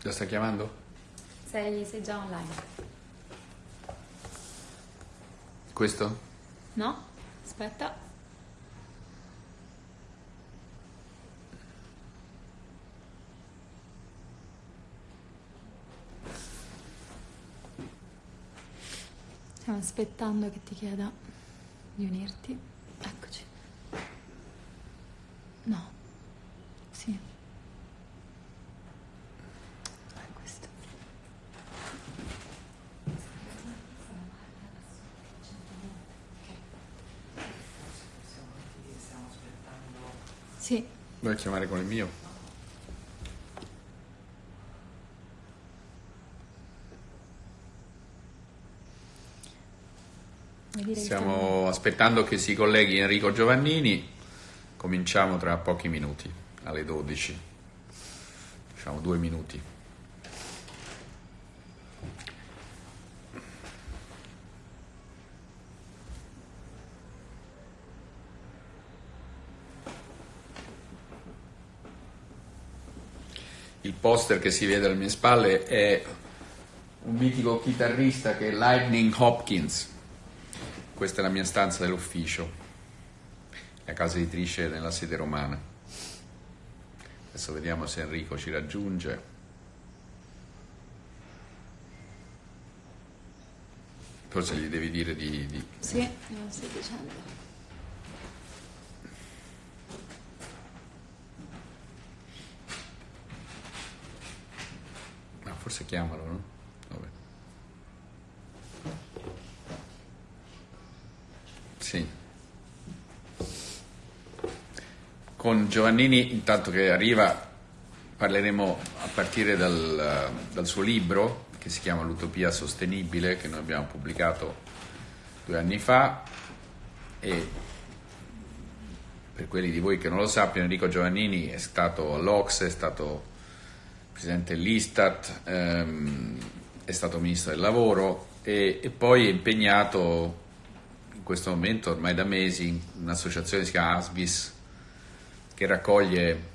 Già sta chiamando? Sei, sei già online. Questo? No? Aspetta. Stiamo aspettando che ti chieda di unirti. Eccoci. No. Sì. È questo. Sì. Vuoi chiamare con il mio? Stiamo aspettando che si colleghi Enrico Giovannini. Cominciamo tra pochi minuti, alle 12. Diciamo due minuti. Poster che si vede alle mie spalle è un mitico chitarrista che è Lightning Hopkins. Questa è la mia stanza dell'ufficio, la casa editrice nella sede romana. Adesso vediamo se Enrico ci raggiunge. Forse gli devi dire di... di- Sì, lo stai dicendo. Forse chiamalo, no? Vabbè. Sì. Con Giovannini, intanto che arriva, parleremo a partire dal, dal suo libro che si chiama L'Utopia Sostenibile, che noi abbiamo pubblicato due anni fa e per quelli di voi che non lo sappiano, Enrico Giovannini è stato all'Ox, è stato presidente dell'Istat, ehm, è stato ministro del lavoro e, e poi è impegnato in questo momento ormai da mesi in un'associazione che si chiama Asbis che raccoglie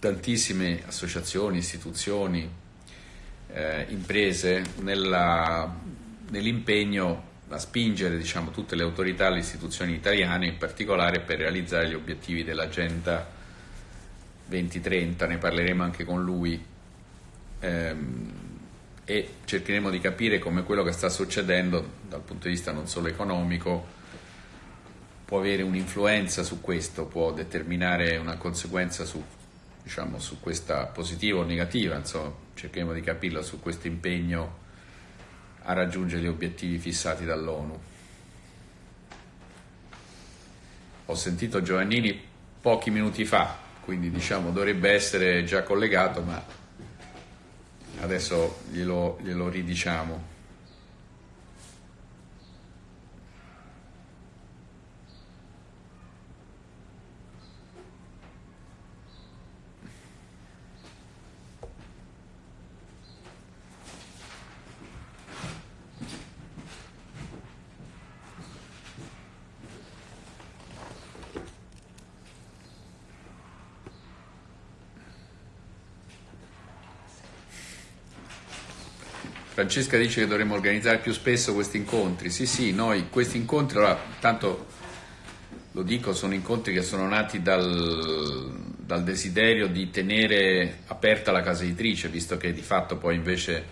tantissime associazioni, istituzioni, eh, imprese nell'impegno a spingere diciamo, tutte le autorità le istituzioni italiane in particolare per realizzare gli obiettivi dell'agenda 2030, ne parleremo anche con lui ehm, e cercheremo di capire come quello che sta succedendo dal punto di vista non solo economico può avere un'influenza su questo, può determinare una conseguenza su, diciamo, su questa positiva o negativa, insomma cercheremo di capirlo su questo impegno a raggiungere gli obiettivi fissati dall'ONU. Ho sentito Giovannini pochi minuti fa, quindi diciamo dovrebbe essere già collegato, ma adesso glielo, glielo ridiciamo. Francesca dice che dovremmo organizzare più spesso questi incontri. Sì, sì, noi questi incontri, allora, tanto lo dico, sono incontri che sono nati dal, dal desiderio di tenere aperta la casa editrice, visto che di fatto poi invece,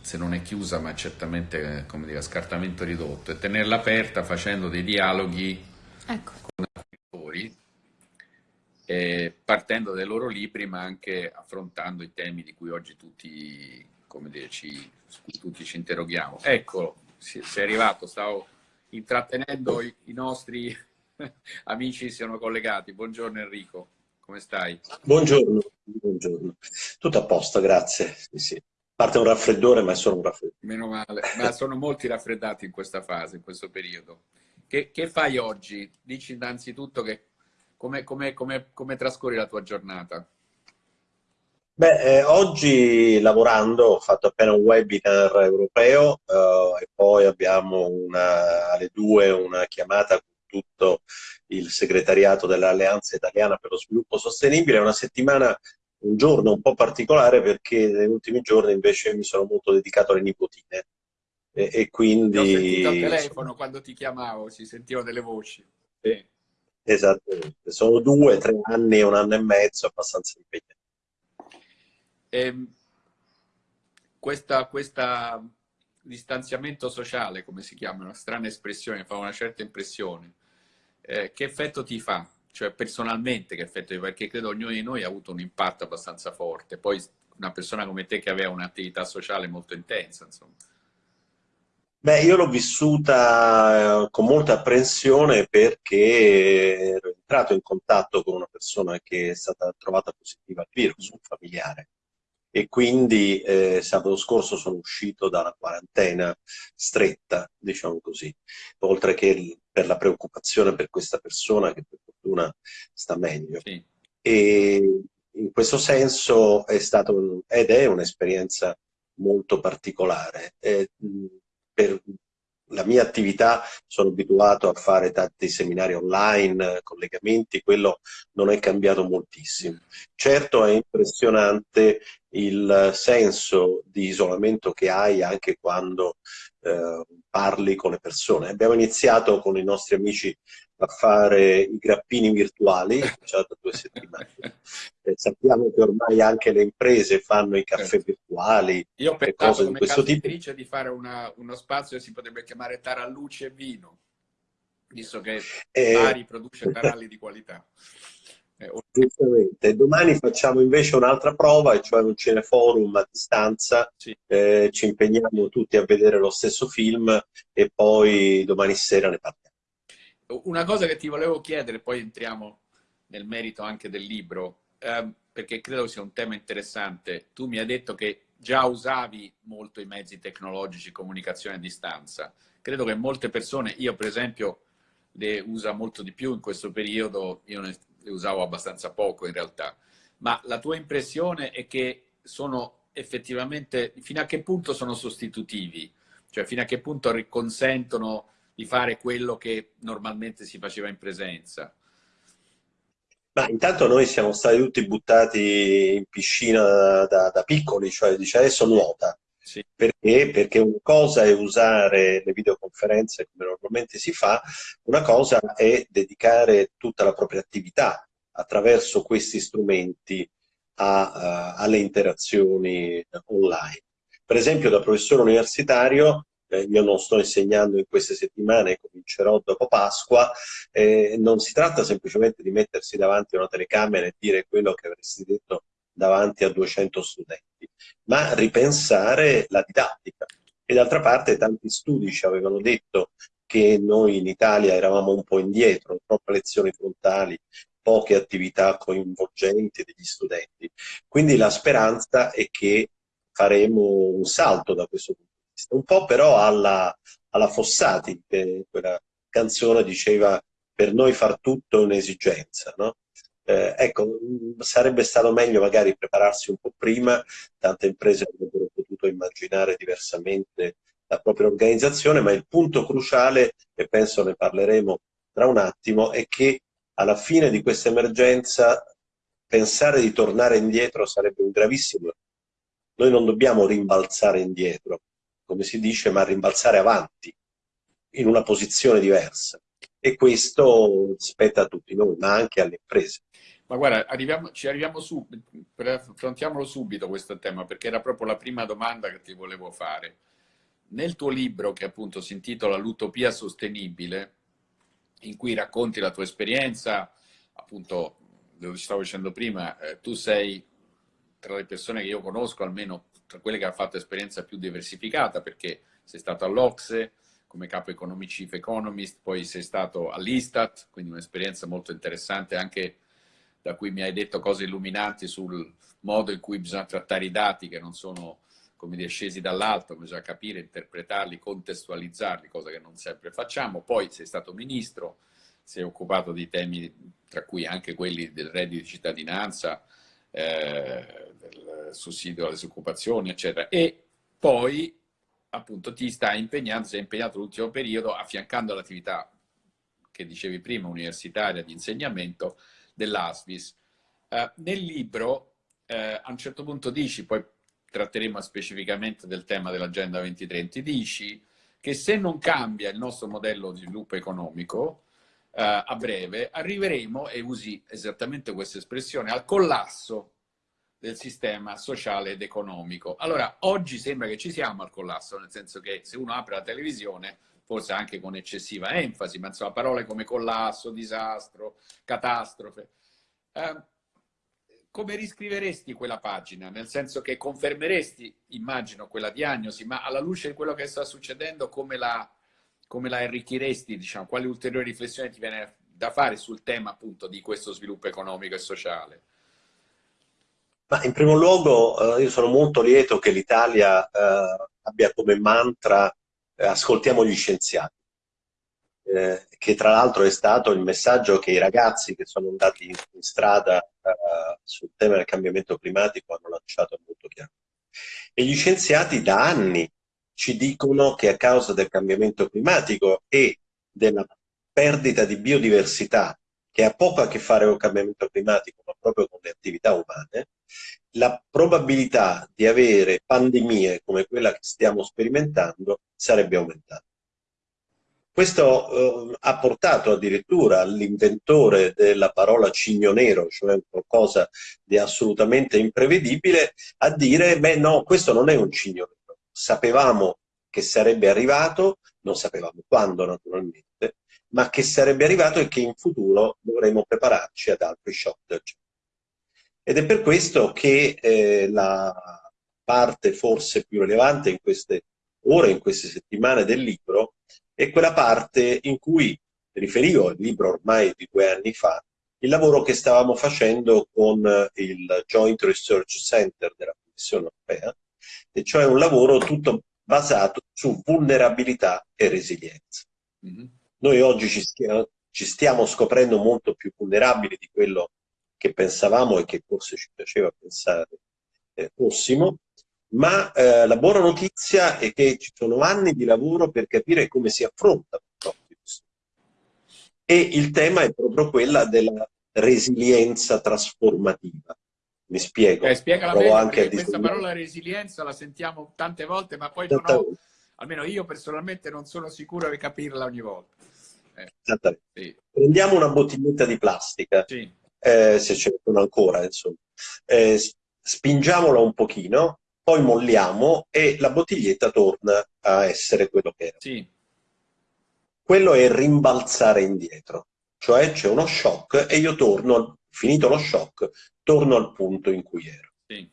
se non è chiusa, ma certamente come dire, a scartamento ridotto, e tenerla aperta facendo dei dialoghi Ecco. autori, eh, partendo dai loro libri, ma anche affrontando i temi di cui oggi tutti, come dire, ci, tutti ci interroghiamo. Eccolo, si- sei arrivato, stavo intrattenendo i, i nostri amici che siano collegati. Buongiorno Enrico, come stai? Buongiorno, buongiorno. Tutto a posto, grazie. Sì, sì. A parte un raffreddore, ma è solo un raffreddore. Meno male, ma sono molti raffreddati in questa fase, in questo periodo. Che, che fai oggi? Dici innanzitutto che come, come, come, come trascorri la tua giornata? Beh, eh, oggi lavorando ho fatto appena un webinar europeo eh, e poi abbiamo una, alle due una chiamata con tutto il segretariato dell'Alleanza Italiana per lo Sviluppo Sostenibile. È una settimana un giorno un po' particolare perché negli ultimi giorni invece mi sono molto dedicato alle nipotine e, e quindi... Ho sentito al telefono quando ti chiamavo, si sentivano delle voci. Sì. Esattamente, sono due, tre anni, un anno e mezzo, abbastanza impegnati. Ehm, questa, questa distanziamento sociale, come si chiama, una strana espressione, fa una certa impressione. Eh, che effetto ti fa? Cioè personalmente che effetto ti fa? Perché credo ognuno di noi ha avuto un impatto abbastanza forte. Poi una persona come te che aveva un'attività sociale molto intensa, insomma. Beh, io l'ho vissuta eh, con molta apprensione perché ero entrato in contatto con una persona che è stata trovata positiva al virus, un familiare e quindi eh, sabato scorso sono uscito dalla quarantena stretta, diciamo così, oltre che per la preoccupazione per questa persona che per fortuna sta meglio. Sì. E in questo senso è stato ed è un'esperienza molto particolare. Eh, per la mia attività sono abituato a fare tanti seminari online, collegamenti, quello non è cambiato moltissimo. Certo è impressionante il senso di isolamento che hai anche quando eh, parli con le persone. Abbiamo iniziato con i nostri amici a fare i grappini virtuali già da due settimane. Eh, sappiamo che ormai anche le imprese fanno i caffè certo. virtuali Io e cose di questo tipo. Di fare una, uno spazio che si potrebbe chiamare Taralluce e Vino, visto che eh, Bari produce taralli di qualità. Eh, Giustamente. Domani facciamo invece un'altra prova, e cioè un cineforum a distanza. Sì. Eh, ci impegniamo tutti a vedere lo stesso film e poi domani sera ne parliamo. Una cosa che ti volevo chiedere, poi entriamo nel merito anche del libro, eh, perché credo sia un tema interessante. Tu mi hai detto che già usavi molto i mezzi tecnologici, comunicazione a distanza. Credo che molte persone, io per esempio, le usa molto di più in questo periodo, io ne usavo abbastanza poco in realtà, ma la tua impressione è che sono effettivamente, fino a che punto sono sostitutivi? Cioè fino a che punto consentono di fare quello che normalmente si faceva in presenza? Ma intanto noi siamo stati tutti buttati in piscina da, da piccoli, cioè dice adesso nuota. Sì. Perché? Perché una cosa è usare le videoconferenze come normalmente si fa, una cosa è dedicare tutta la propria attività attraverso questi strumenti a, uh, alle interazioni online. Per esempio da professore universitario eh, io non sto insegnando in queste settimane, comincerò dopo Pasqua, eh, non si tratta semplicemente di mettersi davanti a una telecamera e dire quello che avresti detto davanti a 200 studenti, ma ripensare la didattica. E d'altra parte tanti studi ci avevano detto che noi in Italia eravamo un po' indietro, troppe lezioni frontali, poche attività coinvolgenti degli studenti. Quindi la speranza è che faremo un salto da questo punto di vista. Un po' però alla, alla Fossati, che quella canzone diceva per noi far tutto è un'esigenza, no? Eh, ecco, mm, sarebbe stato meglio magari prepararsi un po' prima, tante imprese avrebbero potuto immaginare diversamente la propria organizzazione, ma il punto cruciale, e penso ne parleremo tra un attimo, è che alla fine di questa emergenza pensare di tornare indietro sarebbe un gravissimo Noi non dobbiamo rimbalzare indietro, come si dice, ma rimbalzare avanti, in una posizione diversa. E questo spetta a tutti noi, ma anche alle imprese. Ma guarda, arriviamo, ci arriviamo subito, affrontiamolo subito questo tema, perché era proprio la prima domanda che ti volevo fare. Nel tuo libro, che appunto si intitola L'utopia sostenibile, in cui racconti la tua esperienza, appunto, lo stavo dicendo prima, eh, tu sei tra le persone che io conosco, almeno tra quelle che hanno fatto esperienza più diversificata, perché sei stato all'Ocse come capo economic chief economist, poi sei stato all'Istat, quindi un'esperienza molto interessante anche da cui mi hai detto cose illuminanti sul modo in cui bisogna trattare i dati che non sono come dire, scesi dall'alto, bisogna capire, interpretarli, contestualizzarli, cosa che non sempre facciamo. Poi sei stato ministro, sei occupato di temi tra cui anche quelli del reddito di cittadinanza, eh, sussidio alla disoccupazione, eccetera. E poi appunto ti stai impegnando, sei impegnato l'ultimo periodo affiancando l'attività che dicevi prima, universitaria di insegnamento, dell'ASVIS. Uh, nel libro eh, a un certo punto dici, poi tratteremo specificamente del tema dell'Agenda 2030, dici che se non cambia il nostro modello di sviluppo economico, eh, a breve arriveremo, e usi esattamente questa espressione, al collasso del sistema sociale ed economico. Allora, oggi sembra che ci siamo al collasso, nel senso che se uno apre la televisione, forse anche con eccessiva enfasi, ma insomma parole come collasso, disastro, catastrofe. Eh, come riscriveresti quella pagina? Nel senso che confermeresti, immagino, quella diagnosi, ma alla luce di quello che sta succedendo, come la, come la arricchiresti? Diciamo? Quali ulteriori riflessioni ti viene da fare sul tema appunto di questo sviluppo economico e sociale? Ma in primo luogo eh, io sono molto lieto che l'Italia eh, abbia come mantra eh, ascoltiamo gli scienziati, eh, che tra l'altro è stato il messaggio che i ragazzi che sono andati in, in strada eh, sul tema del cambiamento climatico hanno lanciato molto chiaro. E gli scienziati da anni ci dicono che a causa del cambiamento climatico e della perdita di biodiversità che ha poco a che fare con il cambiamento climatico, ma proprio con le attività umane, la probabilità di avere pandemie come quella che stiamo sperimentando sarebbe aumentata. Questo eh, ha portato addirittura l'inventore della parola cigno nero, cioè qualcosa di assolutamente imprevedibile, a dire, beh no, questo non è un cigno nero. Sapevamo che sarebbe arrivato, non sapevamo quando naturalmente, ma che sarebbe arrivato e che in futuro dovremo prepararci ad altri shock del genere. Ed è per questo che eh, la parte forse più rilevante in queste ore, in queste settimane del libro, è quella parte in cui riferivo al libro ormai di due anni fa, il lavoro che stavamo facendo con il Joint Research Center della Commissione Europea, e cioè un lavoro tutto basato su vulnerabilità e resilienza. Mm -hmm. Noi oggi ci stiamo, ci stiamo scoprendo molto più vulnerabili di quello che pensavamo e che forse ci piaceva pensare eh, fossimo, ma eh, la buona notizia è che ci sono anni di lavoro per capire come si affronta e il tema è proprio quella della resilienza trasformativa. Mi spiego. Eh, spiegala bene, anche questa parola resilienza la sentiamo tante volte, ma poi non ho, almeno io personalmente non sono sicuro di capirla ogni volta. Eh, sì. Prendiamo una bottiglietta di plastica, sì. Eh, se ce ne sono ancora, insomma. Eh, spingiamola un pochino, poi molliamo e la bottiglietta torna a essere quello che era. Sì. Quello è rimbalzare indietro, cioè c'è uno shock e io torno, finito lo shock, torno al punto in cui ero. Sì.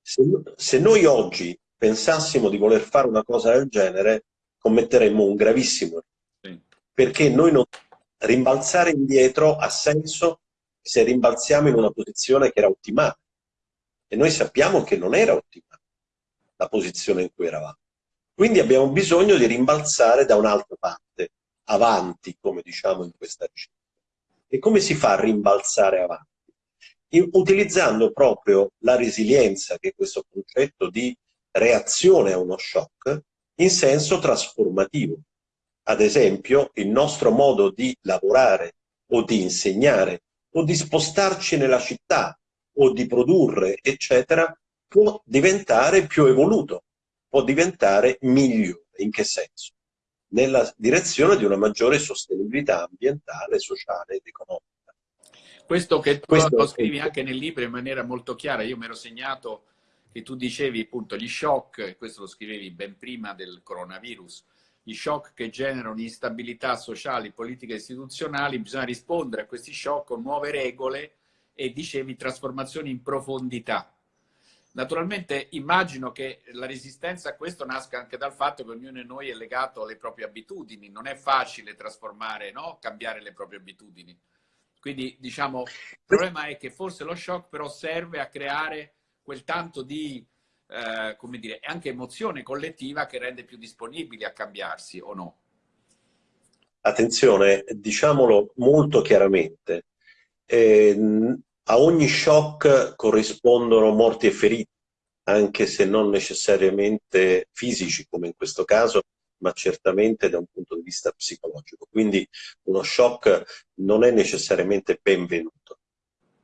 Se, se noi oggi pensassimo di voler fare una cosa del genere, commetteremmo un gravissimo errore perché noi non rimbalzare indietro ha senso se rimbalziamo in una posizione che era ottimale e noi sappiamo che non era ottimale la posizione in cui eravamo. Quindi abbiamo bisogno di rimbalzare da un'altra parte, avanti, come diciamo in questa ricerca. E come si fa a rimbalzare avanti? utilizzando proprio la resilienza, che è questo concetto di reazione a uno shock, in senso trasformativo ad esempio, il nostro modo di lavorare o di insegnare o di spostarci nella città o di produrre, eccetera, può diventare più evoluto, può diventare migliore. In che senso? Nella direzione di una maggiore sostenibilità ambientale, sociale ed economica. Questo che tu Questo lo scrivi anche nel libro in maniera molto chiara, io mi ero segnato che tu dicevi appunto gli shock, e questo lo scrivevi ben prima del coronavirus, gli shock che generano instabilità sociali, politiche e istituzionali, bisogna rispondere a questi shock con nuove regole e, dicevi, trasformazioni in profondità. Naturalmente immagino che la resistenza a questo nasca anche dal fatto che ognuno di noi è legato alle proprie abitudini, non è facile trasformare, no? cambiare le proprie abitudini. Quindi diciamo, il problema è che forse lo shock però serve a creare quel tanto di eh, come dire, è anche emozione collettiva che rende più disponibili a cambiarsi o no? Attenzione, diciamolo molto chiaramente, eh, a ogni shock corrispondono morti e feriti, anche se non necessariamente fisici come in questo caso, ma certamente da un punto di vista psicologico. Quindi uno shock non è necessariamente benvenuto.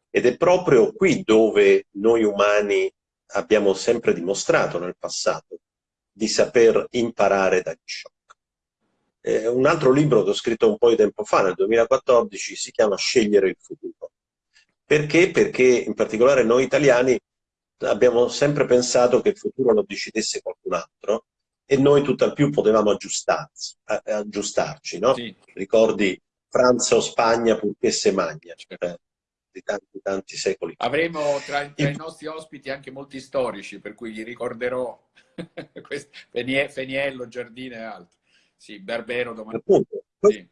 Ed è proprio qui dove noi umani abbiamo sempre dimostrato nel passato di saper imparare dagli shock. Eh, un altro libro che ho scritto un po' di tempo fa, nel 2014, si chiama Scegliere il futuro. Perché? Perché in particolare noi italiani abbiamo sempre pensato che il futuro lo decidesse qualcun altro e noi tutt'al più potevamo aggiustarci, aggiustarci no? Sì. Ricordi Francia o Spagna purché se magna, cioè, di tanti, tanti secoli. Avremo tra, tra i nostri ospiti anche molti storici, per cui gli ricorderò Feniello, Giardino e altri. Sì, Barbero domani. Appunto, sì.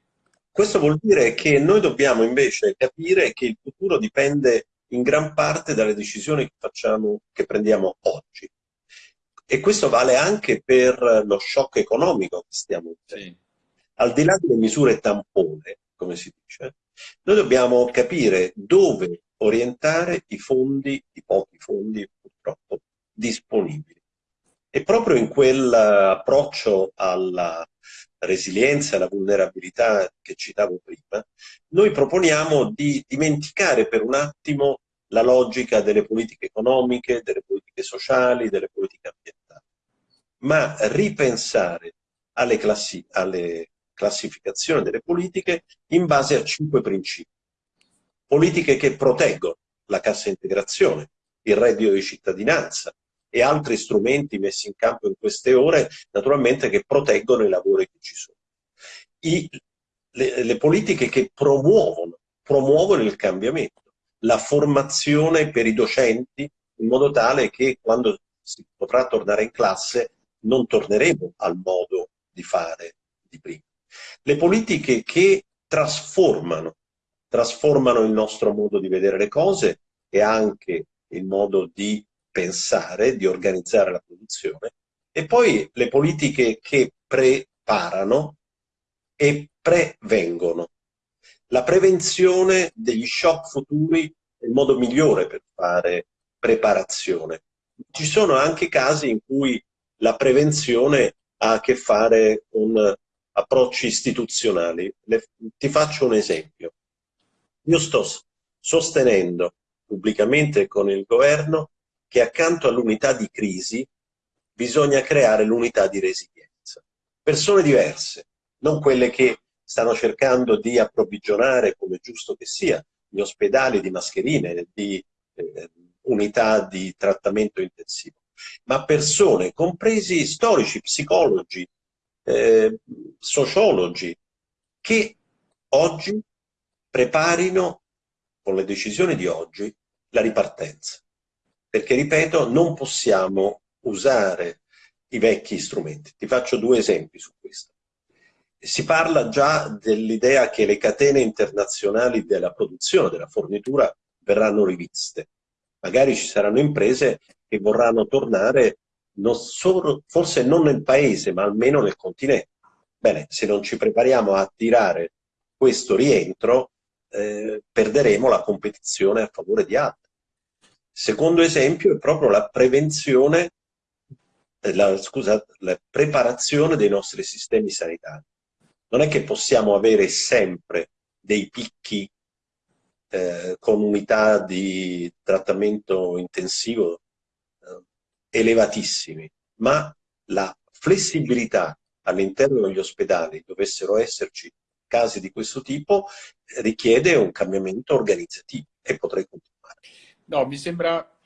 Questo vuol dire che noi dobbiamo invece capire che il futuro dipende in gran parte dalle decisioni che facciamo, che prendiamo oggi. E questo vale anche per lo shock economico che stiamo vivendo. Sì. Al di là delle misure tampone, come si dice, noi dobbiamo capire dove orientare i fondi, i pochi fondi purtroppo, disponibili. E proprio in quell'approccio alla resilienza, alla vulnerabilità che citavo prima, noi proponiamo di dimenticare per un attimo la logica delle politiche economiche, delle politiche sociali, delle politiche ambientali, ma ripensare alle, classi alle classificazioni delle politiche in base a cinque principi. Politiche che proteggono la cassa integrazione, il reddito di cittadinanza e altri strumenti messi in campo in queste ore, naturalmente che proteggono i lavori che ci sono. I, le, le politiche che promuovono, promuovono il cambiamento, la formazione per i docenti in modo tale che quando si potrà tornare in classe non torneremo al modo di fare di prima. Le politiche che trasformano, trasformano il nostro modo di vedere le cose e anche il modo di pensare, di organizzare la produzione, e poi le politiche che preparano e prevengono. La prevenzione degli shock futuri è il modo migliore per fare preparazione. Ci sono anche casi in cui la prevenzione ha a che fare con approcci istituzionali. Le, ti faccio un esempio. Io sto sostenendo pubblicamente con il governo che accanto all'unità di crisi bisogna creare l'unità di resilienza. Persone diverse, non quelle che stanno cercando di approvvigionare, come giusto che sia, gli ospedali di mascherine, di eh, unità di trattamento intensivo, ma persone, compresi storici, psicologi, eh, sociologi, che oggi preparino, con le decisioni di oggi, la ripartenza. Perché, ripeto, non possiamo usare i vecchi strumenti. Ti faccio due esempi su questo. Si parla già dell'idea che le catene internazionali della produzione, della fornitura, verranno riviste. Magari ci saranno imprese che vorranno tornare non solo, forse non nel paese, ma almeno nel continente. Bene, se non ci prepariamo a attirare questo rientro, eh, perderemo la competizione a favore di altri. Secondo esempio è proprio la prevenzione, eh, la, scusa, la preparazione dei nostri sistemi sanitari. Non è che possiamo avere sempre dei picchi eh, con unità di trattamento intensivo elevatissimi, ma la flessibilità all'interno degli ospedali, dovessero esserci casi di questo tipo, richiede un cambiamento organizzativo e potrei continuare. No, mi sembra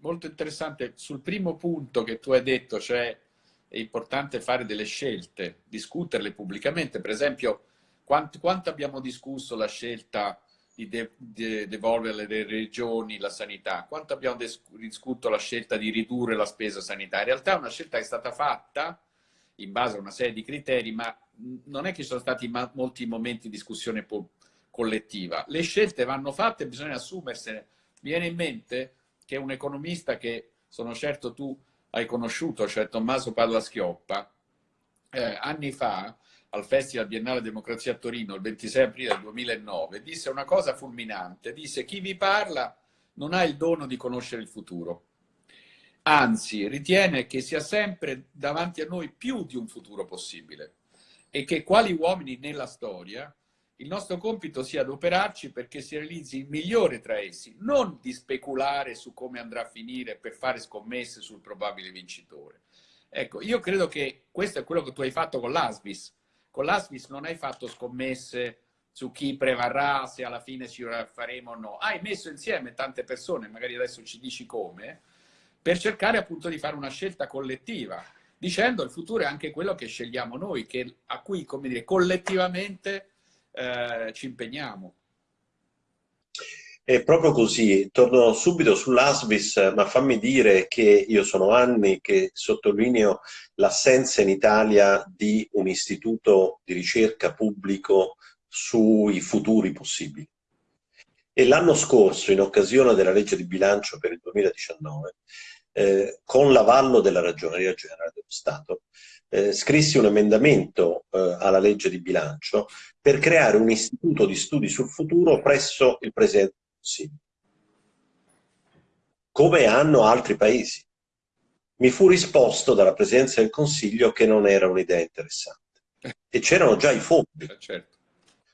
molto interessante sul primo punto che tu hai detto, cioè è importante fare delle scelte, discuterle pubblicamente. Per esempio, quanto, quanto abbiamo discusso la scelta di, de, de, devolvere alle regioni la sanità, quanto abbiamo discusso la scelta di ridurre la spesa sanitaria. In realtà è una scelta che è stata fatta in base a una serie di criteri, ma non è che ci sono stati molti momenti di discussione collettiva. Le scelte vanno fatte e bisogna assumersene. Mi viene in mente che un economista che sono certo tu hai conosciuto, cioè Tommaso Pallaschioppa, eh, anni fa al Festival Biennale Democrazia a Torino il 26 aprile del 2009, disse una cosa fulminante, disse chi vi parla non ha il dono di conoscere il futuro, anzi ritiene che sia sempre davanti a noi più di un futuro possibile e che quali uomini nella storia il nostro compito sia adoperarci perché si realizzi il migliore tra essi, non di speculare su come andrà a finire per fare scommesse sul probabile vincitore. Ecco, io credo che questo è quello che tu hai fatto con l'ASVIS. Con l'ASVIS non hai fatto scommesse su chi prevarrà, se alla fine ci faremo o no. Hai messo insieme tante persone, magari adesso ci dici come, per cercare appunto di fare una scelta collettiva, dicendo il futuro è anche quello che scegliamo noi, che, a cui, come dire, collettivamente eh, ci impegniamo. È proprio così, torno subito sull'ASVIS, ma fammi dire che io sono anni che sottolineo l'assenza in Italia di un istituto di ricerca pubblico sui futuri possibili. E l'anno scorso, in occasione della legge di bilancio per il 2019, eh, con l'avallo della Ragioneria Generale dello Stato, eh, scrissi un emendamento eh, alla legge di bilancio per creare un istituto di studi sul futuro presso il Consiglio, come hanno altri paesi. Mi fu risposto dalla Presidenza del Consiglio che non era un'idea interessante. E c'erano già i fondi. Eh, certo.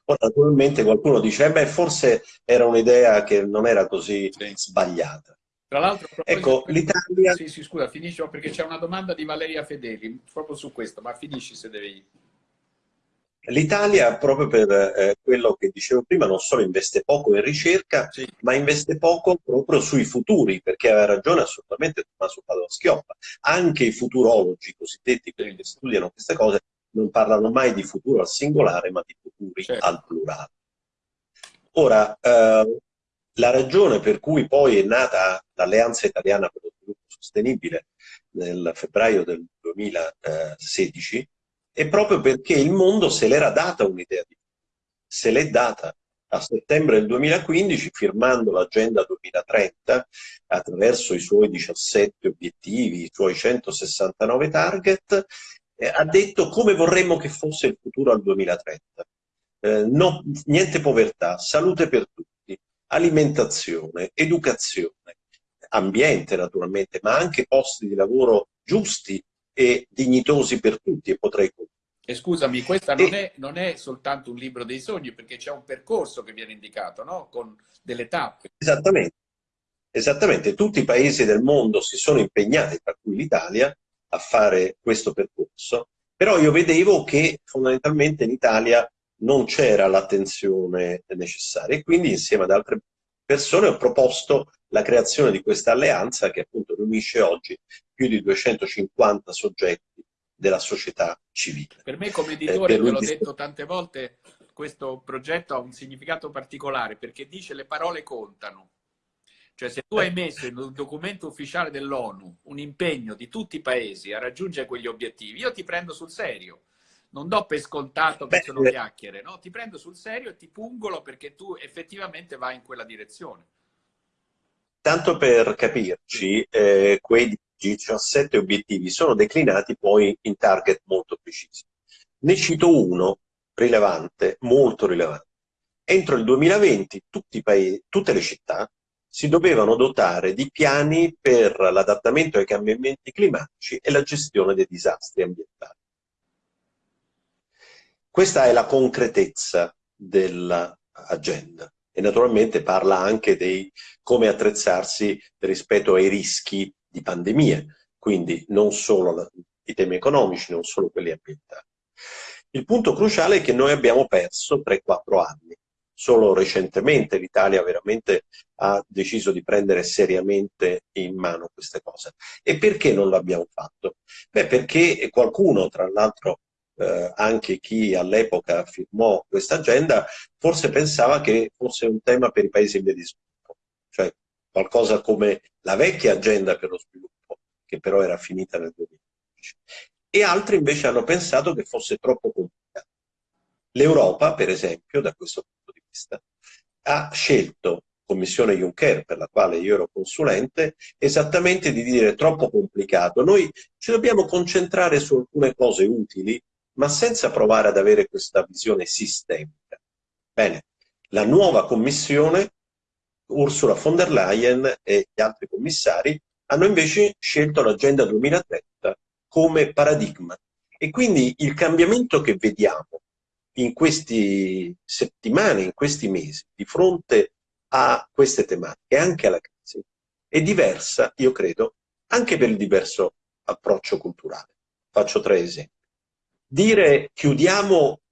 Ora, naturalmente qualcuno dice, eh beh, forse era un'idea che non era così sì. sbagliata. Tra l'altro, ecco, l'Italia... Sì, sì, scusa, finisci perché c'è una domanda di Valeria Fedeli, proprio su questo, ma finisci se devi... L'Italia, proprio per eh, quello che dicevo prima, non solo investe poco in ricerca, sì. ma investe poco proprio sui futuri, perché aveva ragione assolutamente Tommaso Padova Schioppa. Anche i futurologi cosiddetti, quelli che studiano queste cose, non parlano mai di futuro al singolare, ma di futuri certo. al plurale. Ora, eh, la ragione per cui poi è nata l'Alleanza Italiana per lo Sviluppo Sostenibile nel febbraio del 2016 è proprio perché il mondo se l'era data un'idea di se l'è data a settembre del 2015 firmando l'Agenda 2030 attraverso i suoi 17 obiettivi, i suoi 169 target, eh, ha detto come vorremmo che fosse il futuro al 2030. Eh, no, niente povertà, salute per tutti alimentazione, educazione, ambiente naturalmente, ma anche posti di lavoro giusti e dignitosi per tutti e potrei e scusami, questo non, è, non è soltanto un libro dei sogni, perché c'è un percorso che viene indicato, no? Con delle tappe. Esattamente. Esattamente. Tutti i paesi del mondo si sono impegnati, tra cui l'Italia, a fare questo percorso, però io vedevo che fondamentalmente in Italia non c'era l'attenzione necessaria e quindi insieme ad altre persone ho proposto la creazione di questa alleanza che appunto riunisce oggi più di 250 soggetti della società civile. Per me come editore, eh, ve l'ho detto tante volte, questo progetto ha un significato particolare perché dice le parole contano. Cioè se tu hai messo in un documento ufficiale dell'ONU un impegno di tutti i paesi a raggiungere quegli obiettivi, io ti prendo sul serio non do per scontato che Beh, sono eh, chiacchiere, no? Ti prendo sul serio e ti pungolo perché tu effettivamente vai in quella direzione. Tanto per capirci, eh, quei 17 obiettivi sono declinati poi in target molto precisi. Ne cito uno rilevante, molto rilevante. Entro il 2020 tutti i paesi, tutte le città si dovevano dotare di piani per l'adattamento ai cambiamenti climatici e la gestione dei disastri ambientali. Questa è la concretezza dell'agenda e naturalmente parla anche di come attrezzarsi rispetto ai rischi di pandemie, quindi non solo i temi economici, non solo quelli ambientali. Il punto cruciale è che noi abbiamo perso 3-4 anni. Solo recentemente l'Italia veramente ha deciso di prendere seriamente in mano queste cose. E perché non l'abbiamo fatto? Beh, perché qualcuno, tra l'altro eh, anche chi all'epoca firmò questa agenda, forse pensava che fosse un tema per i paesi in via di sviluppo, cioè qualcosa come la vecchia agenda per lo sviluppo, che però era finita nel 2015. E altri invece hanno pensato che fosse troppo complicato. L'Europa, per esempio, da questo punto di vista, ha scelto Commissione Juncker, per la quale io ero consulente, esattamente di dire troppo complicato. Noi ci dobbiamo concentrare su alcune cose utili ma senza provare ad avere questa visione sistemica. Bene, la nuova commissione, Ursula von der Leyen e gli altri commissari, hanno invece scelto l'Agenda 2030 come paradigma. E quindi il cambiamento che vediamo in queste settimane, in questi mesi, di fronte a queste tematiche, anche alla crisi, è diversa, io credo, anche per il diverso approccio culturale. Faccio tre esempi. Dire chiudiamo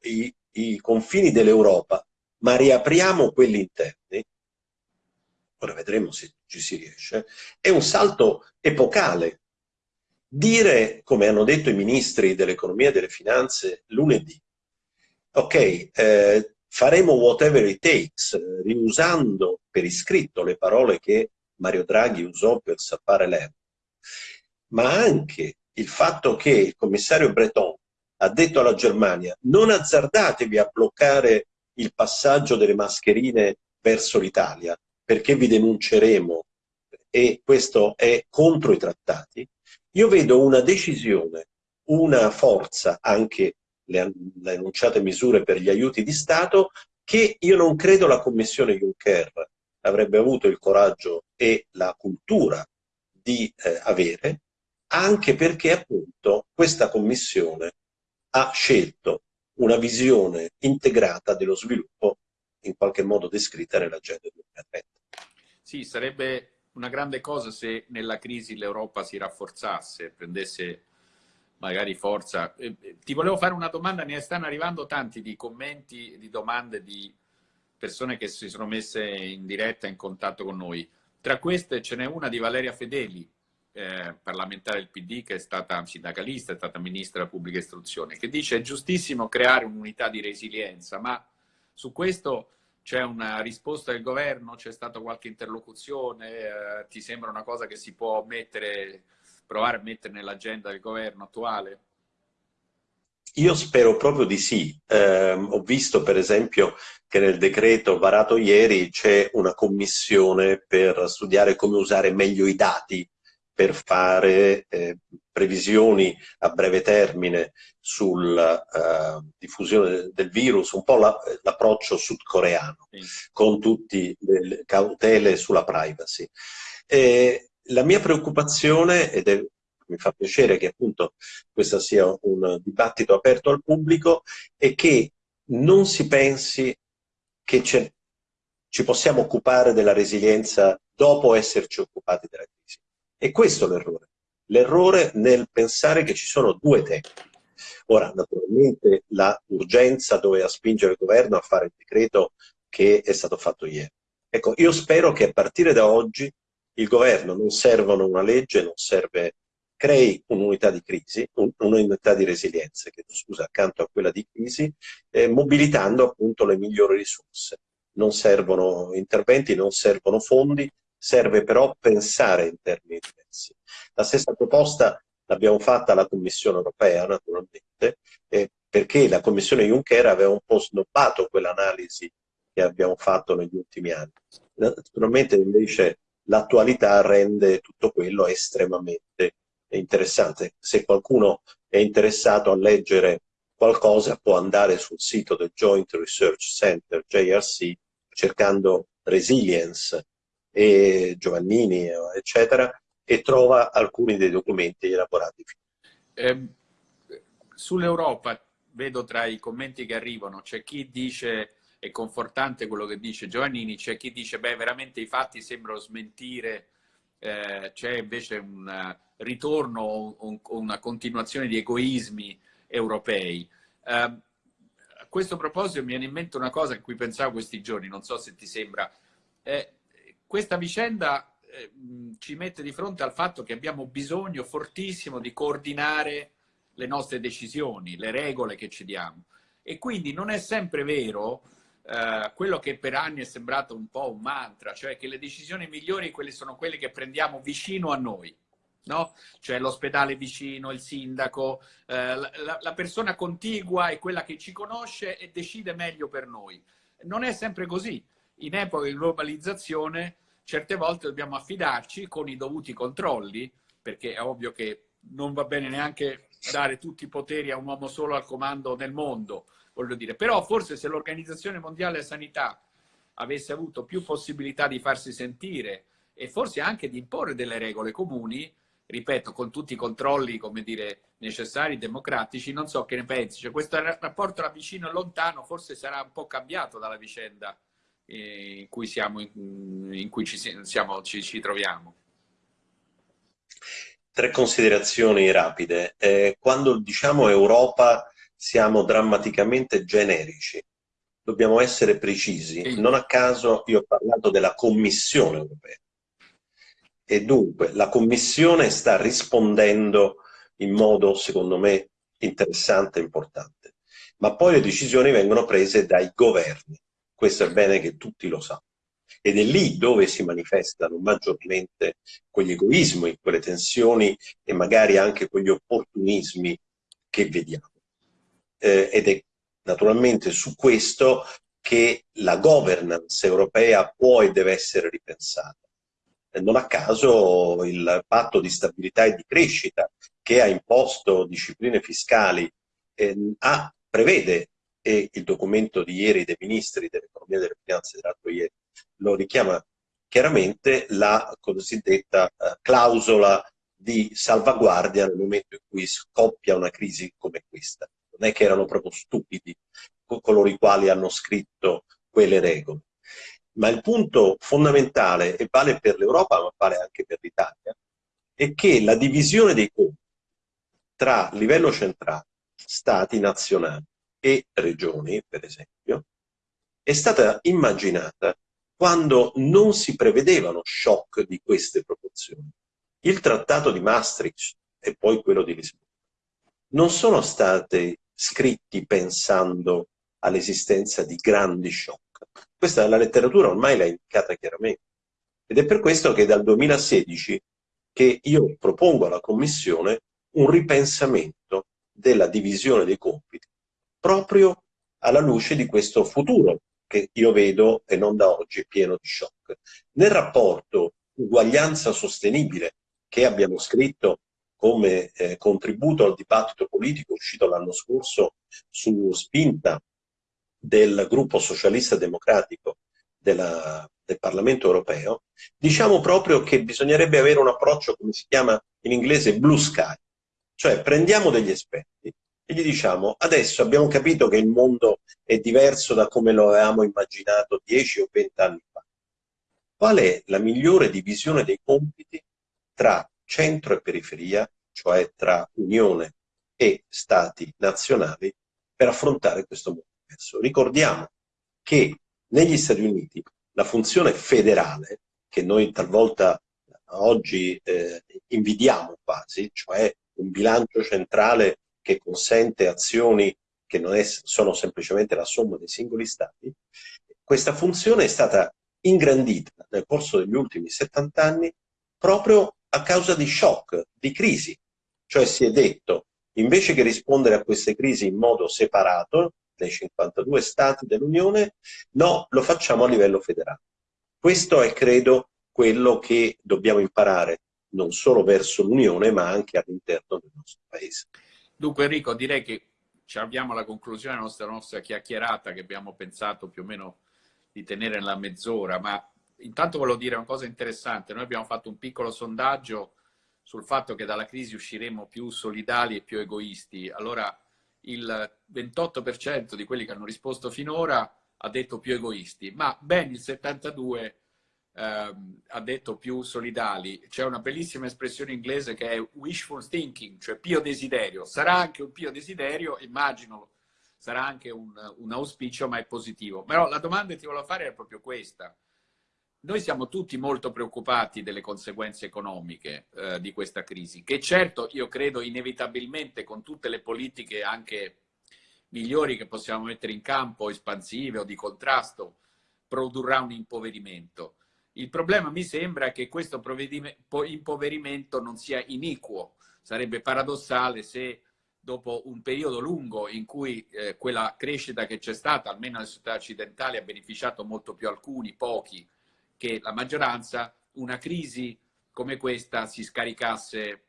i, i confini dell'Europa, ma riapriamo quelli interni, ora vedremo se ci si riesce, è un salto epocale. Dire, come hanno detto i ministri dell'economia e delle finanze lunedì, ok, eh, faremo whatever it takes, riusando per iscritto le parole che Mario Draghi usò per salvare l'euro, ma anche il fatto che il commissario Breton ha detto alla Germania non azzardatevi a bloccare il passaggio delle mascherine verso l'Italia perché vi denunceremo. E questo è contro i trattati, io vedo una decisione, una forza, anche le, annunciate misure per gli aiuti di Stato, che io non credo la Commissione Juncker avrebbe avuto il coraggio e la cultura di eh, avere, anche perché appunto questa Commissione ha scelto una visione integrata dello sviluppo in qualche modo descritta nell'agenda 2030. Sì, sarebbe una grande cosa se nella crisi l'Europa si rafforzasse, prendesse magari forza. Eh, ti volevo fare una domanda, ne stanno arrivando tanti di commenti, di domande di persone che si sono messe in diretta in contatto con noi. Tra queste ce n'è una di Valeria Fedeli, eh, parlamentare del PD che è stata sindacalista, è stata ministra della pubblica istruzione, che dice è giustissimo creare un'unità di resilienza, ma su questo c'è una risposta del governo, c'è stata qualche interlocuzione, eh, ti sembra una cosa che si può mettere, provare a mettere nell'agenda del governo attuale? Io spero proprio di sì. Eh, ho visto per esempio che nel decreto varato ieri c'è una commissione per studiare come usare meglio i dati per fare eh, previsioni a breve termine sulla uh, diffusione del virus, un po' l'approccio la, sudcoreano, sì. con tutte le cautele sulla privacy. E la mia preoccupazione, ed è, mi fa piacere che appunto questo sia un dibattito aperto al pubblico, è che non si pensi che ci possiamo occupare della resilienza dopo esserci occupati della crisi. E questo l'errore. L'errore nel pensare che ci sono due tempi. Ora, naturalmente, l'urgenza doveva spingere il governo a fare il decreto che è stato fatto ieri. Ecco, io spero che a partire da oggi il governo non servono una legge, non serve, crei un'unità di crisi, un'unità di resilienza, che scusa, accanto a quella di crisi, eh, mobilitando appunto le migliori risorse. Non servono interventi, non servono fondi, serve però pensare in termini diversi. La stessa proposta l'abbiamo fatta alla Commissione europea, naturalmente, eh, perché la Commissione Juncker aveva un po' snobbato quell'analisi che abbiamo fatto negli ultimi anni. Naturalmente invece l'attualità rende tutto quello estremamente interessante. Se qualcuno è interessato a leggere qualcosa può andare sul sito del Joint Research Center, JRC, cercando Resilience e Giovannini, eccetera, e trova alcuni dei documenti elaborati. Eh, Sull'Europa, vedo tra i commenti che arrivano, c'è chi dice è confortante quello che dice Giovannini, c'è chi dice beh veramente i fatti sembrano smentire, eh, c'è invece un ritorno, un, una continuazione di egoismi europei. Eh, a questo proposito mi viene in mente una cosa a cui pensavo questi giorni, non so se ti sembra. Eh, questa vicenda eh, ci mette di fronte al fatto che abbiamo bisogno fortissimo di coordinare le nostre decisioni, le regole che ci diamo. E quindi non è sempre vero eh, quello che per anni è sembrato un po' un mantra, cioè che le decisioni migliori quelle sono quelle che prendiamo vicino a noi. No? Cioè l'ospedale vicino, il sindaco, eh, la, la persona contigua è quella che ci conosce e decide meglio per noi. Non è sempre così. In epoca di globalizzazione certe volte dobbiamo affidarci con i dovuti controlli, perché è ovvio che non va bene neanche dare tutti i poteri a un uomo solo al comando nel mondo, voglio dire. Però forse se l'Organizzazione Mondiale della Sanità avesse avuto più possibilità di farsi sentire e forse anche di imporre delle regole comuni, ripeto, con tutti i controlli, come dire, necessari, democratici, non so che ne pensi. Cioè, questo rapporto tra vicino e lontano forse sarà un po' cambiato dalla vicenda in cui, siamo, in cui ci, siamo, ci, ci troviamo. Tre considerazioni rapide. Eh, quando diciamo Europa siamo drammaticamente generici, dobbiamo essere precisi. Non a caso io ho parlato della Commissione europea. E dunque la Commissione sta rispondendo in modo, secondo me, interessante e importante. Ma poi le decisioni vengono prese dai governi. Questo è bene che tutti lo sappiano. Ed è lì dove si manifestano maggiormente quegli egoismi, quelle tensioni e magari anche quegli opportunismi che vediamo. Eh, ed è naturalmente su questo che la governance europea può e deve essere ripensata. E non a caso il patto di stabilità e di crescita che ha imposto discipline fiscali eh, ha, prevede, e il documento di ieri dei ministri dell'economia e delle finanze dell'altro ieri lo richiama chiaramente, la cosiddetta eh, clausola di salvaguardia nel momento in cui scoppia una crisi come questa non è che erano proprio stupidi coloro i quali hanno scritto quelle regole. Ma il punto fondamentale, e vale per l'Europa ma vale anche per l'Italia, è che la divisione dei conti tra livello centrale, stati nazionali e regioni, per esempio, è stata immaginata quando non si prevedevano shock di queste proporzioni. Il trattato di Maastricht e poi quello di Lisbona non sono state scritti pensando all'esistenza di grandi shock. Questa la letteratura ormai l'ha indicata chiaramente. Ed è per questo che dal 2016 che io propongo alla Commissione un ripensamento della divisione dei compiti, proprio alla luce di questo futuro che io vedo, e non da oggi, pieno di shock. Nel rapporto uguaglianza sostenibile che abbiamo scritto come eh, contributo al dibattito politico uscito l'anno scorso su spinta del gruppo socialista democratico della, del Parlamento europeo, diciamo proprio che bisognerebbe avere un approccio, come si chiama in inglese, blue sky, cioè prendiamo degli esperti e gli diciamo adesso abbiamo capito che il mondo è diverso da come lo avevamo immaginato 10 o 20 anni fa. Qual è la migliore divisione dei compiti tra centro e periferia, cioè tra Unione e Stati nazionali, per affrontare questo mondo diverso. Ricordiamo che negli Stati Uniti la funzione federale, che noi talvolta oggi eh, invidiamo quasi, cioè un bilancio centrale che consente azioni che non è, sono semplicemente la somma dei singoli stati, questa funzione è stata ingrandita nel corso degli ultimi 70 anni proprio a causa di shock, di crisi. Cioè si è detto, invece che rispondere a queste crisi in modo separato, dai 52 Stati dell'Unione, no, lo facciamo a livello federale. Questo è, credo, quello che dobbiamo imparare non solo verso l'Unione, ma anche all'interno del nostro Paese. Dunque Enrico, direi che ci abbiamo alla conclusione della nostra, nostra chiacchierata che abbiamo pensato più o meno di tenere nella mezz'ora, ma intanto volevo dire una cosa interessante. Noi abbiamo fatto un piccolo sondaggio sul fatto che dalla crisi usciremo più solidali e più egoisti. Allora il 28% di quelli che hanno risposto finora ha detto più egoisti, ma ben il 72% ehm, ha detto più solidali. C'è una bellissima espressione inglese che è wishful thinking, cioè pio desiderio. Sarà anche un pio desiderio, immagino, sarà anche un, un auspicio, ma è positivo. Però la domanda che ti volevo fare è proprio questa. Noi siamo tutti molto preoccupati delle conseguenze economiche eh, di questa crisi, che certo io credo inevitabilmente con tutte le politiche anche migliori che possiamo mettere in campo, espansive o di contrasto, produrrà un impoverimento. Il problema mi sembra che questo impoverimento non sia iniquo. Sarebbe paradossale se dopo un periodo lungo in cui eh, quella crescita che c'è stata, almeno nelle società occidentali, ha beneficiato molto più alcuni, pochi, che la maggioranza, una crisi come questa si scaricasse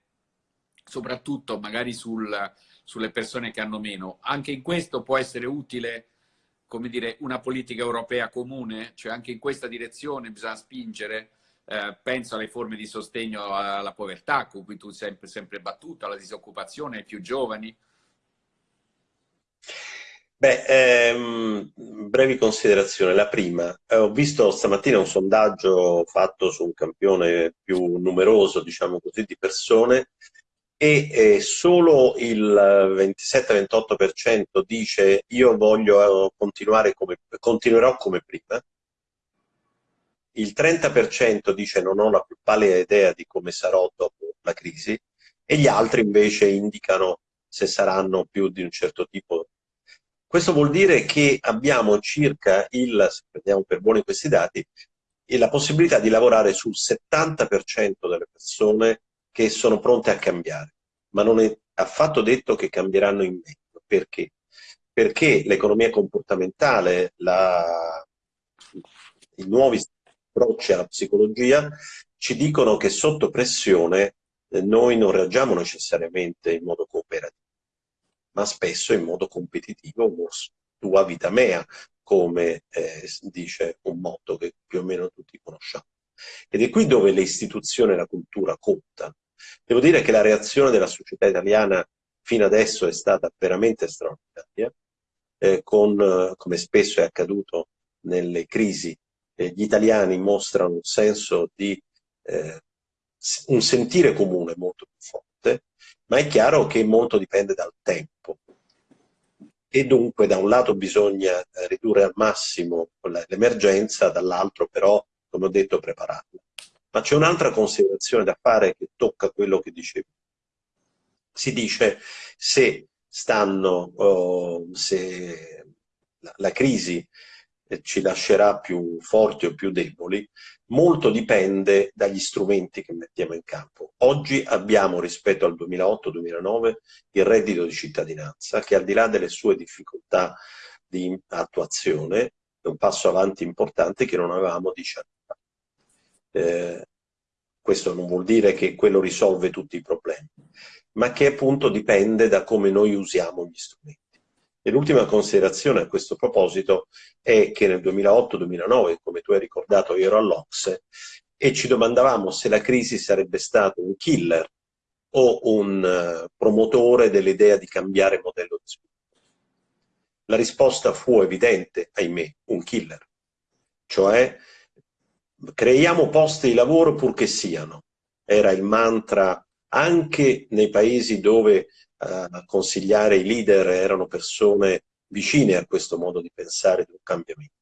soprattutto magari sul, sulle persone che hanno meno. Anche in questo può essere utile come dire, una politica europea comune, cioè anche in questa direzione bisogna spingere eh, penso alle forme di sostegno alla povertà con cui tu sei sempre, sempre battuto, alla disoccupazione ai più giovani. Beh, ehm, brevi considerazioni. La prima, eh, ho visto stamattina un sondaggio fatto su un campione più numeroso, diciamo così, di persone e eh, solo il 27-28% dice io voglio eh, continuare come, continuerò come prima, il 30% dice non ho la più pallida idea di come sarò dopo la crisi e gli altri invece indicano se saranno più di un certo tipo. Questo vuol dire che abbiamo circa il, se prendiamo per buoni questi dati, la possibilità di lavorare sul 70% delle persone che sono pronte a cambiare, ma non è affatto detto che cambieranno in meglio. Perché? Perché l'economia comportamentale, la, i nuovi approcci alla psicologia ci dicono che sotto pressione eh, noi non reagiamo necessariamente in modo cooperativo, ma spesso in modo competitivo, tua vita mea, come eh, dice un motto che più o meno tutti conosciamo. Ed è qui dove le istituzioni e la cultura contano. Devo dire che la reazione della società italiana fino adesso è stata veramente straordinaria, eh, con, eh, come spesso è accaduto nelle crisi, eh, gli italiani mostrano un senso di eh, un sentire comune molto più forte, ma è chiaro che molto dipende dal tempo. E dunque da un lato bisogna eh, ridurre al massimo l'emergenza, dall'altro però, come ho detto, prepararla. Ma c'è un'altra considerazione da fare che tocca quello che dicevo. Si dice se stanno, oh, se la, la crisi eh, ci lascerà più forti o più deboli, molto dipende dagli strumenti che mettiamo in campo. Oggi abbiamo rispetto al 2008-2009 il reddito di cittadinanza che al di là delle sue difficoltà di attuazione è un passo avanti importante che non avevamo di anni. Eh, questo non vuol dire che quello risolve tutti i problemi, ma che appunto dipende da come noi usiamo gli strumenti. E l'ultima considerazione a questo proposito è che nel 2008-2009, come tu hai ricordato, io ero all'Ocse e ci domandavamo se la crisi sarebbe stato un killer o un uh, promotore dell'idea di cambiare modello di sviluppo. La risposta fu evidente, ahimè, un killer. Cioè, creiamo posti di lavoro purché siano. Era il mantra anche nei paesi dove a consigliare i leader erano persone vicine a questo modo di pensare di un cambiamento.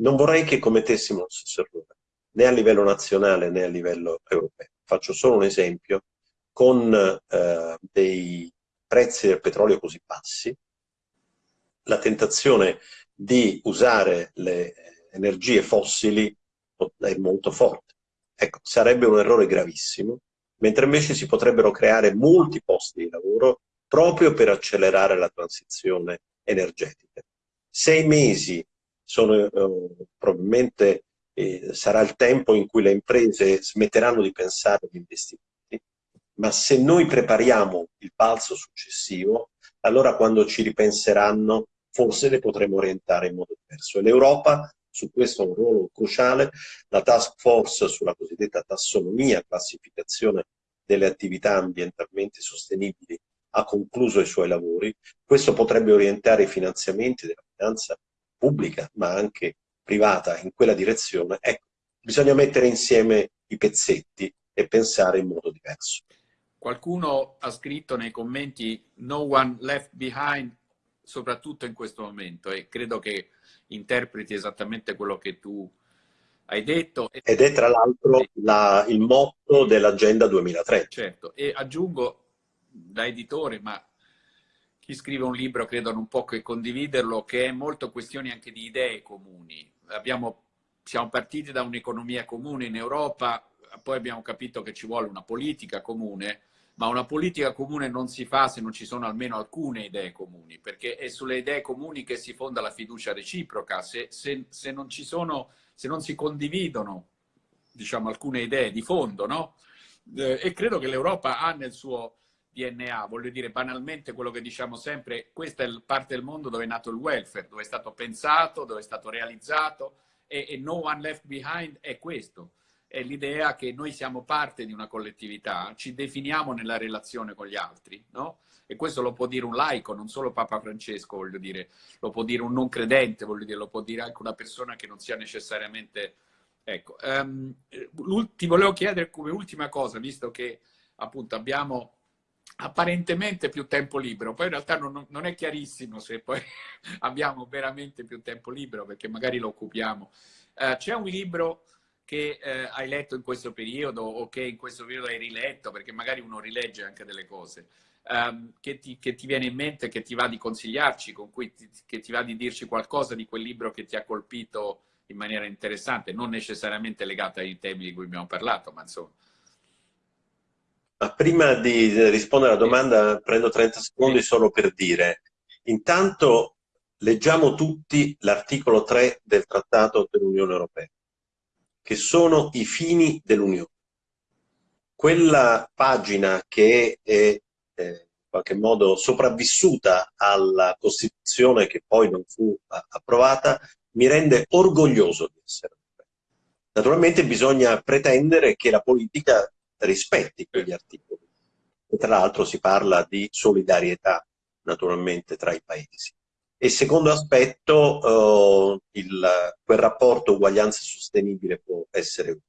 Non vorrei che commettessimo lo stesso errore, né a livello nazionale né a livello europeo. Faccio solo un esempio, con eh, dei prezzi del petrolio così bassi, la tentazione di usare le energie fossili è molto forte. Ecco, sarebbe un errore gravissimo mentre invece si potrebbero creare molti posti di lavoro proprio per accelerare la transizione energetica. Sei mesi sono, eh, probabilmente eh, sarà il tempo in cui le imprese smetteranno di pensare agli investimenti, ma se noi prepariamo il balzo successivo, allora quando ci ripenseranno forse le potremo orientare in modo diverso. E l'Europa su questo ha un ruolo cruciale, la task force sulla cosiddetta tassonomia, classificazione delle attività ambientalmente sostenibili, ha concluso i suoi lavori. Questo potrebbe orientare i finanziamenti della finanza pubblica, ma anche privata, in quella direzione. Ecco, bisogna mettere insieme i pezzetti e pensare in modo diverso. Qualcuno ha scritto nei commenti no one left behind, soprattutto in questo momento, e credo che interpreti esattamente quello che tu hai detto. Ed è tra l'altro il motto dell'Agenda 2030. Certo, e aggiungo da editore, ma chi scrive un libro credo non può che condividerlo, che è molto questione anche di idee comuni. Abbiamo, siamo partiti da un'economia comune in Europa, poi abbiamo capito che ci vuole una politica comune, ma una politica comune non si fa se non ci sono almeno alcune idee comuni, perché è sulle idee comuni che si fonda la fiducia reciproca. Se, se, se, non, sono, se non, si condividono diciamo, alcune idee di fondo, no? eh, e credo che l'Europa ha nel suo DNA, voglio dire banalmente quello che diciamo sempre, questa è parte del mondo dove è nato il welfare, dove è stato pensato, dove è stato realizzato, e, e no one left behind è questo è l'idea che noi siamo parte di una collettività, ci definiamo nella relazione con gli altri, no? E questo lo può dire un laico, non solo Papa Francesco, voglio dire, lo può dire un non credente, voglio dire, lo può dire anche una persona che non sia necessariamente... Ecco, um, ti volevo chiedere come ultima cosa, visto che appunto abbiamo apparentemente più tempo libero, poi in realtà non, non è chiarissimo se poi abbiamo veramente più tempo libero, perché magari lo occupiamo. Uh, C'è un libro che eh, hai letto in questo periodo o che in questo periodo hai riletto, perché magari uno rilegge anche delle cose, um, che, ti, che, ti, viene in mente, che ti va di consigliarci, con cui ti, che ti va di dirci qualcosa di quel libro che ti ha colpito in maniera interessante, non necessariamente legata ai temi di cui abbiamo parlato, ma insomma. Ma prima di rispondere alla domanda prendo 30 secondi solo per dire, intanto leggiamo tutti l'articolo 3 del Trattato dell'Unione Europea che sono i fini dell'Unione. Quella pagina che è eh, in qualche modo sopravvissuta alla Costituzione che poi non fu approvata, mi rende orgoglioso di essere Naturalmente bisogna pretendere che la politica rispetti quegli articoli. E tra l'altro si parla di solidarietà, naturalmente, tra i paesi. E secondo aspetto, eh, il, quel rapporto uguaglianza sostenibile può essere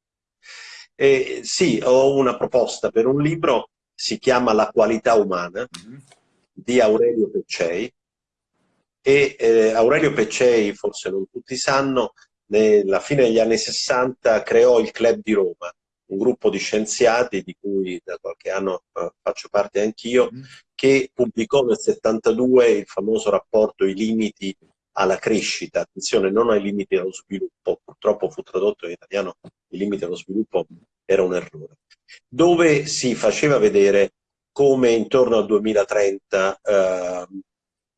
utile. Sì, ho una proposta per un libro, si chiama La qualità umana, mm-hmm. di Aurelio Peccei. E eh, Aurelio Peccei, forse non tutti sanno, nella fine degli anni 60 creò il Club di Roma, un gruppo di scienziati di cui da qualche anno uh, faccio parte anch'io, mm. Che pubblicò nel 72 il famoso rapporto I limiti alla crescita, attenzione, non ai limiti allo sviluppo, purtroppo fu tradotto in italiano i limiti allo sviluppo, era un errore, dove si faceva vedere come intorno al 2030 eh,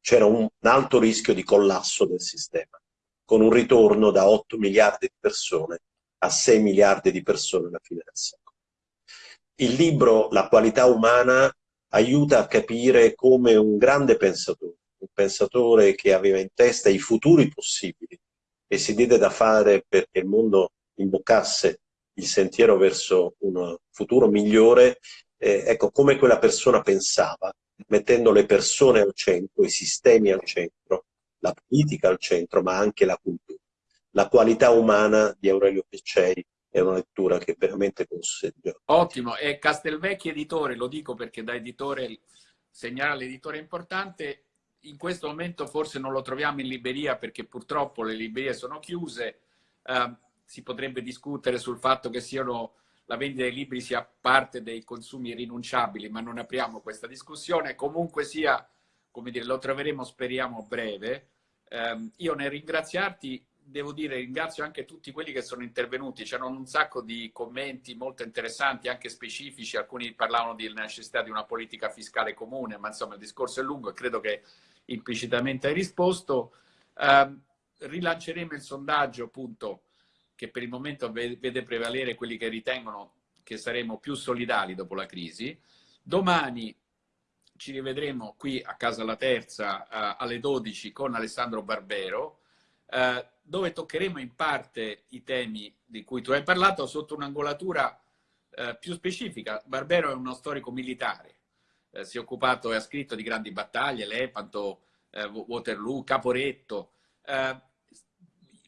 c'era un alto rischio di collasso del sistema, con un ritorno da 8 miliardi di persone a 6 miliardi di persone alla fine del secolo. Il libro La qualità umana aiuta a capire come un grande pensatore, un pensatore che aveva in testa i futuri possibili e si diede da fare perché il mondo imboccasse il sentiero verso un futuro migliore, eh, ecco come quella persona pensava, mettendo le persone al centro, i sistemi al centro, la politica al centro, ma anche la cultura. La qualità umana di Aurelio Peccei è una lettura che veramente consiglio. Ottimo, è Castelvecchi editore, lo dico perché da editore segnala l'editore importante, in questo momento forse non lo troviamo in libreria perché purtroppo le librerie sono chiuse, eh, si potrebbe discutere sul fatto che siano, la vendita dei libri sia parte dei consumi rinunciabili, ma non apriamo questa discussione, comunque sia, come dire, lo troveremo speriamo breve. Eh, io nel ringraziarti devo dire, ringrazio anche tutti quelli che sono intervenuti, c'erano un sacco di commenti molto interessanti, anche specifici, alcuni parlavano della necessità di una politica fiscale comune, ma insomma il discorso è lungo e credo che implicitamente hai risposto. Eh, rilanceremo il sondaggio appunto che per il momento vede prevalere quelli che ritengono che saremo più solidali dopo la crisi. Domani ci rivedremo qui a Casa La Terza eh, alle 12 con Alessandro Barbero. Eh, dove toccheremo in parte i temi di cui tu hai parlato sotto un'angolatura eh, più specifica. Barbero è uno storico militare, eh, si è occupato e ha scritto di grandi battaglie, Lepanto, eh, Waterloo, Caporetto. Eh,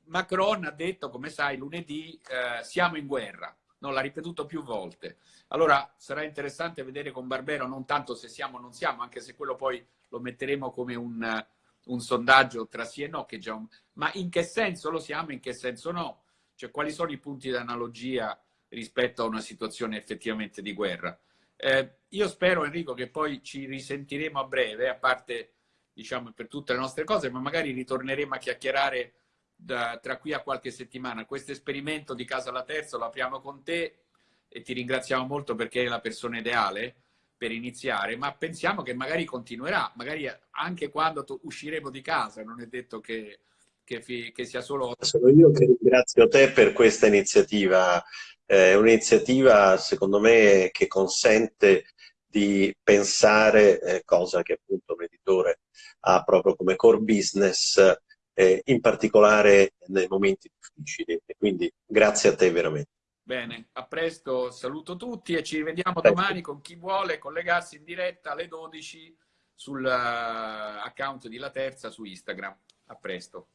Macron ha detto, come sai, lunedì eh, siamo in guerra, no, l'ha ripetuto più volte. Allora sarà interessante vedere con Barbero non tanto se siamo o non siamo, anche se quello poi lo metteremo come un un sondaggio tra sì e no, che già un... ma in che senso lo siamo, in che senso no? Cioè quali sono i punti di analogia rispetto a una situazione effettivamente di guerra? Eh, io spero, Enrico, che poi ci risentiremo a breve, a parte diciamo per tutte le nostre cose, ma magari ritorneremo a chiacchierare da, tra qui a qualche settimana. Questo esperimento di Casa La Terza lo apriamo con te e ti ringraziamo molto perché eri la persona ideale per iniziare, ma pensiamo che magari continuerà, magari anche quando usciremo di casa, non è detto che, che, che sia solo... Sono io che ringrazio te per questa iniziativa, è un'iniziativa secondo me che consente di pensare, eh, cosa che appunto l'editore ha proprio come core business, eh, in particolare nei momenti difficili. Quindi grazie a te veramente. Bene, a presto, saluto tutti e ci rivediamo domani con chi vuole collegarsi in diretta alle 12 sull'account di La Terza su Instagram. A presto.